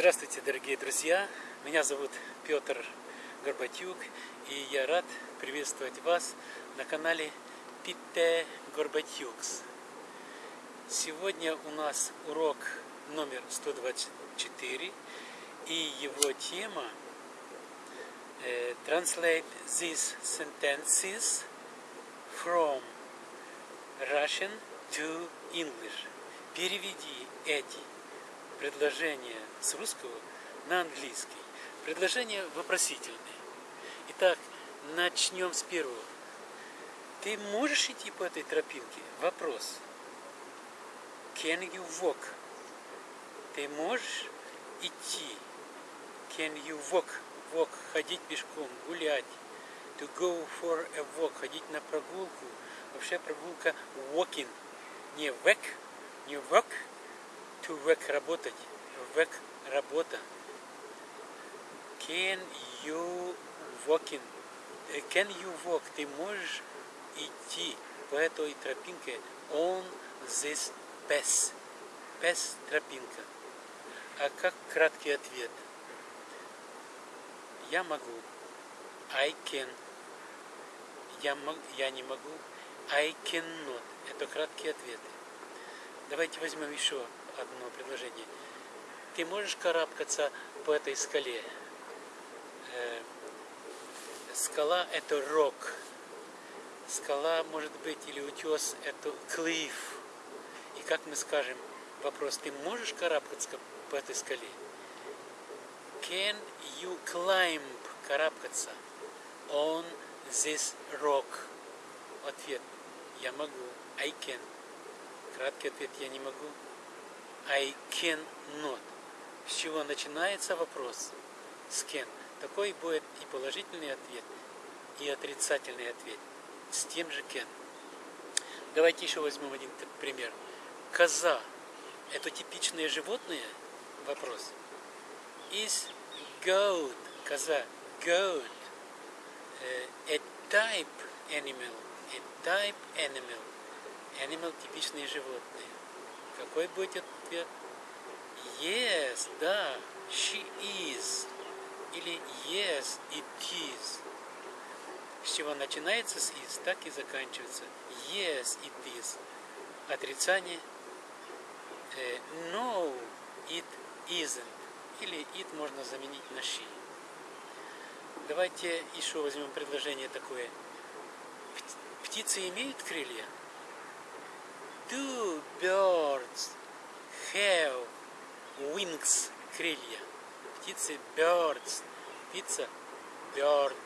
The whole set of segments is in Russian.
Здравствуйте, дорогие друзья! Меня зовут Петр Горбатюк, и я рад приветствовать вас на канале Пите Горбатюкс. Сегодня у нас урок номер 124, и его тема э, Translate these sentences from Russian to English. Переведи эти предложения с русского на английский. Предложения вопросительные. Итак, начнем с первого. Ты можешь идти по этой тропинке? Вопрос. Can you walk? Ты можешь идти? Can you walk? Walk. Ходить пешком, гулять. To go for a walk. Ходить на прогулку. Вообще прогулка walking. Не work, не work. To work работать. Work работа. Can you walking? Can you walk? Ты можешь идти по этой тропинке on this path. Path тропинка. А как краткий ответ? Я могу. I can. Я, мог, я не могу. I cannot. Это краткие ответы. Давайте возьмем еще одно предложение. Ты можешь карабкаться по этой скале? Э, скала – это рок. Скала может быть или утес – это клифф. И как мы скажем, вопрос, ты можешь карабкаться по этой скале? Can you climb, карабкаться, on this rock? Ответ, я могу, I can. Краткий ответ, я не могу, I can not. С чего начинается вопрос? С can. Такой будет и положительный ответ, и отрицательный ответ. С тем же can. Давайте еще возьмем один пример. Коза – это типичное животное? Вопрос. Is goat, коза, goat, a type animal, a type animal, animal – типичные животные. Какой будет ответ? Yes, да, she is. Или yes, it is. С чего начинается с is, так и заканчивается. Yes, it is. Отрицание. No, it isn't. Или it можно заменить на she. Давайте еще возьмем предложение такое. Птицы имеют крылья? Do birds have wings, крылья. Птицы birds, птица bird.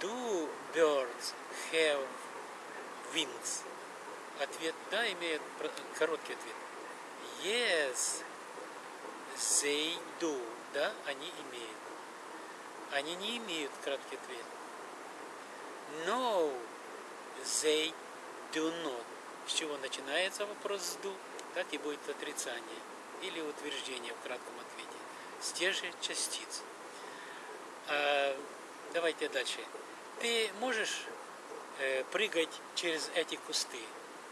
Do birds have wings? Ответ да, имеет короткий ответ. Yes, they do. Да, они имеют. Они не имеют краткий ответ. No, they do not. С чего начинается вопрос с do, так и будет отрицание или утверждение в кратком ответе. С тех же частиц. А, давайте дальше. Ты можешь э, прыгать через эти кусты?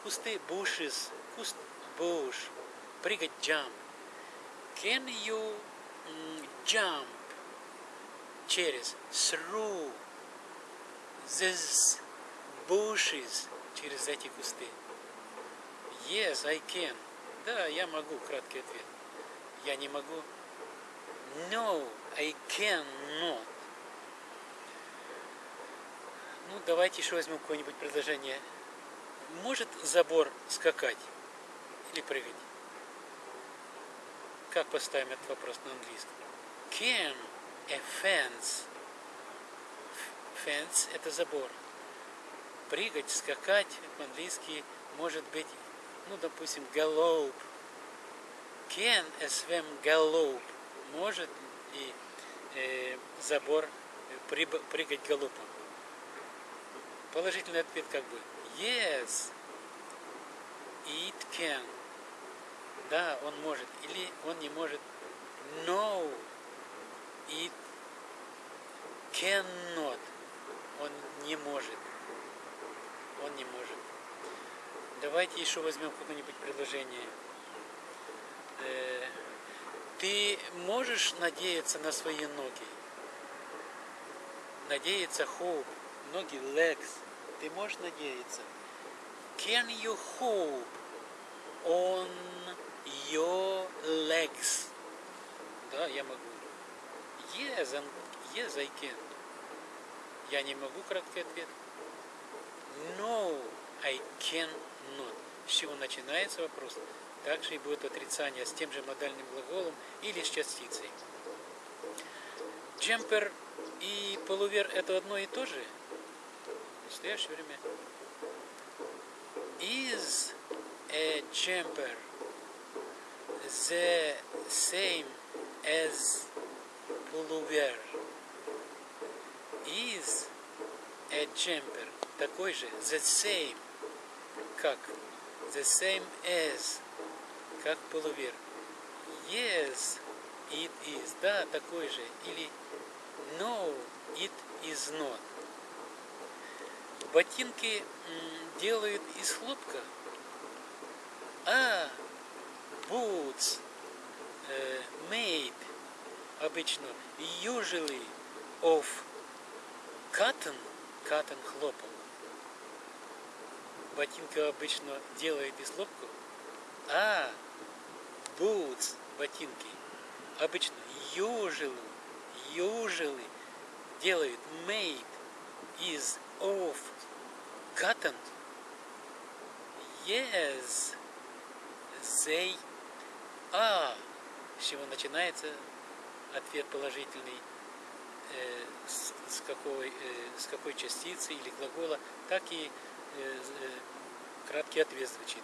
Кусты bushes, куст bush, прыгать jump. Can you jump через through these bushes через эти кусты? Yes, I can. Да, я могу, краткий ответ. Я не могу. No, I cannot. Ну, давайте еще возьмем какое-нибудь предложение. Может забор скакать или прыгать? Как поставим этот вопрос на английском? Can a fence? Fence – это забор. Прыгать, скакать по-английски может быть ну, допустим, голубь. Can swim голубь? Может ли э, забор прыгать голубом? Положительный ответ как бы yes, it can. Да, он может. Или он не может. No, it cannot. Он не может. Он не может. Давайте еще возьмем какое-нибудь предложение. Ты можешь надеяться на свои ноги? Надеяться hope. Ноги legs. Ты можешь надеяться? Can you hope on your legs? Да, я могу. Yes, and, yes, I can. Я не могу, краткий ответ. No, I can not. С чего начинается вопрос? Также и будет отрицание с тем же модальным глаголом или с частицей. Джемпер и полувер это одно и то же? В настоящее время. Is a jumper the same as pullover? Is a jumper такой же the same как the same as как полувер. Yes, it is. Да, такой же. Или no, it is not. Ботинки делают из хлопка. А, boots uh, made обычно usually of cotton, cotton хлопок. Ботинка обычно делает из хлопка. А, boots, ботинки, обычно usually, usually делают made is of cotton. Yes, they are. С чего начинается ответ положительный, э, с, какой, э, с какой частицы или глагола, так и краткий ответ звучит.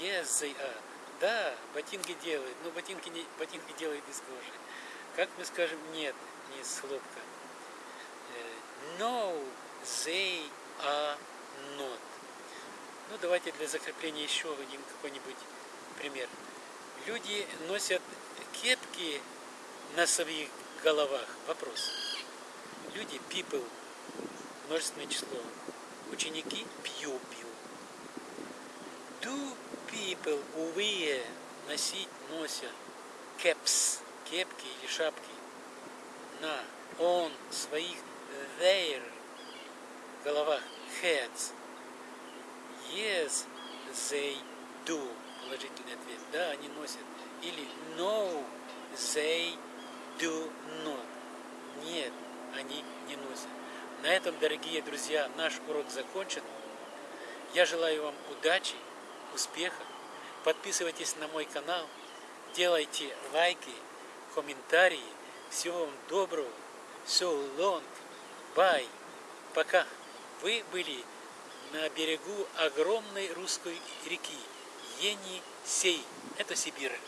Yes, they are. Да, ботинки делают, но ботинки, не, ботинки делают из кожи. Как мы скажем, нет, не из хлопка. No, they are not. Ну, давайте для закрепления еще один какой-нибудь пример. Люди носят кепки на своих головах. Вопрос. Люди, people, множественное число. Ученики, pupil. Do people wear, носить, носят, caps, кепки или шапки на, on, своих, their, головах, heads. Yes, they do. Положительный ответ. Да, они носят. Или no, they do not. Нет, они не носят. На этом, дорогие друзья, наш урок закончен. Я желаю вам удачи, успеха. Подписывайтесь на мой канал, делайте лайки, комментарии. Всего вам доброго. So long. Bye. Пока. Вы были на берегу огромной русской реки Енисей. Это Сибирь.